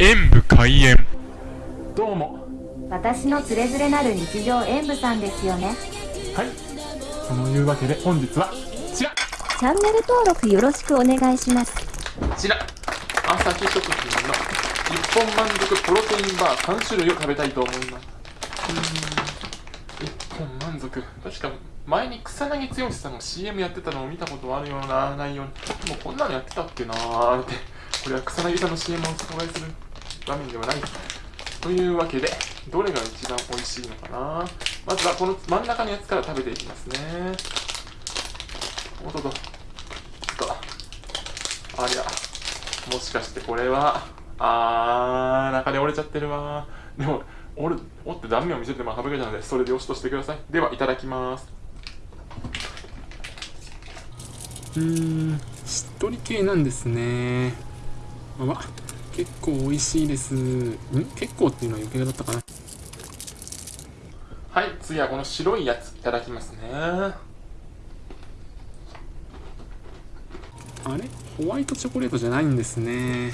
演武開演。どうも。私のつれづれなる日常演舞さんですよね。はい。そのいうわけで本日はこちら。チャンネル登録よろしくお願いします。こちら。朝日食品の一本満足プロテインバー3種類を食べたいと思います。うーん。一本満足。確か前に草薙剛さんの CM やってたのを見たことあるような内容に。もうこんなのやってたっけなーって。これは草薙さんの CM を紹介する場面ではないというわけでどれが一番美味しいのかな。まずはこの真ん中のやつから食べていきますね。おっとっと。とありゃもしかしてこれはあー中で折れちゃってるわ。でも折る折って断面を見せても省けたのでそれでよしとしてください。ではいただきます。うーんしっとり系なんですね。あ結構美味しいです。ん？結構っていうのは余計だったかな。はい次はこの白いやついただきますね。あれ？ホワイトチョコレートじゃないんですね。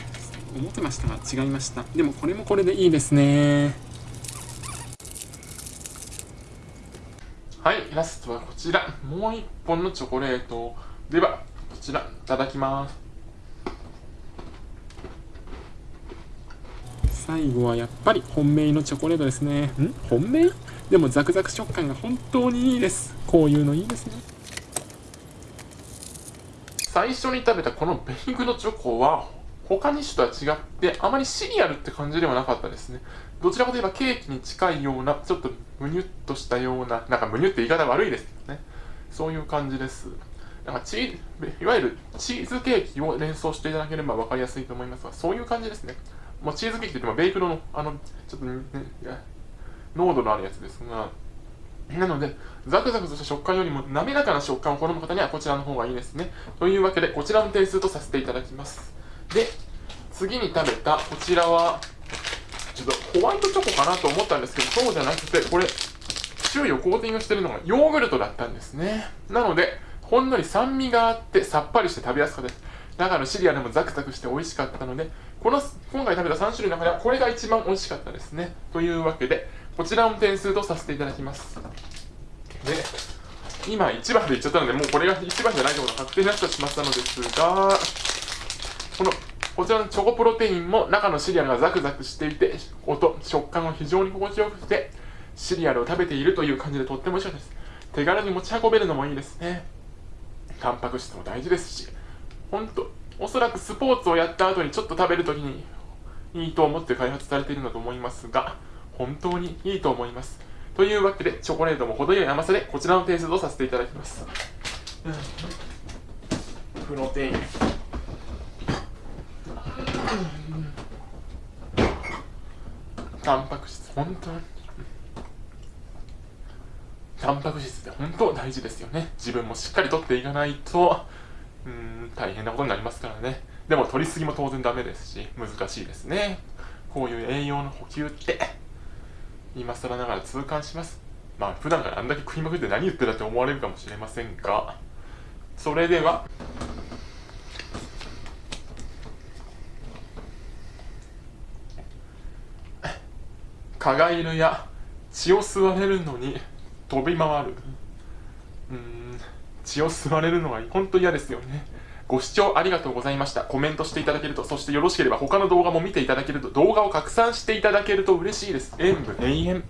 思ってましたが違いました。でもこれもこれでいいですね。はいラストはこちら。もう一本のチョコレート。ではこちらいただきます。最後はやっぱり本命のチョコレートですね。ん？本命？でもザクザク食感が本当にいいです。こういうのいいですね。最初に食べたこのベイクドチョコは他に種とは違ってあまりシリアルって感じではなかったですね。どちらかといえばケーキに近いようなちょっとむにゅっとしたようななんかむにゅって言い方悪いですけどね。そういう感じです。なんかチーいわゆるチーズケーキを連想していただければ分かりやすいと思いますがそういう感じですね。まあ、チーズケーキといってもベイクドのあのちょっと、ね、濃度のあるやつですがなので、ザクザクとした食感よりも滑らかな食感を好む方にはこちらの方がいいですね。というわけで、こちらの点数とさせていただきます。で、次に食べたこちらは、ちょっとホワイトチョコかなと思ったんですけど、そうじゃなくて、これ、周囲をコーティングしてるのがヨーグルトだったんですね。なので、ほんのり酸味があってさっぱりして食べやすかったです。中のシリアルもザクザクして美味しかったので、この今回食べた3種類の中ではこれが一番美味しかったですね。というわけで、こちらの点数とさせていただきます。で、今1番で言っちゃったので、もうこれが1番じゃないところが確定になってしまったのですが、このこちらのチョコプロテインも中のシリアルがザクザクしていて、音、食感が非常に心地よくて、シリアルを食べているという感じでとっても美味しかったです。手軽に持ち運べるのもいいですね。タンパク質も大事ですし、本当おそらくスポーツをやった後にちょっと食べるときにいいと思って開発されているんだと思いますが、本当にいいと思います。というわけで、チョコレートも程よい甘さでこちらの点数とさせていただきます。プロテイン。タンパク質、本当に。タンパク質って本当大事ですよね。自分もしっかりとっていかないと、うん、大変なことになりますからね。でも取りすぎも当然ダメですし、難しいですね。こういう栄養の補給って、今更ながら痛感します。まあ、普段からあんだけ食いまくって何言ってたって思われるかもしれませんが、それでは、蚊がいるや血を吸われるのに飛び回る。うん、血を吸われるのは本当嫌ですよね。ご視聴ありがとうございました。コメントしていただけると、そしてよろしければ他の動画も見ていただけると、動画を拡散していただけると嬉しいです。演武永遠。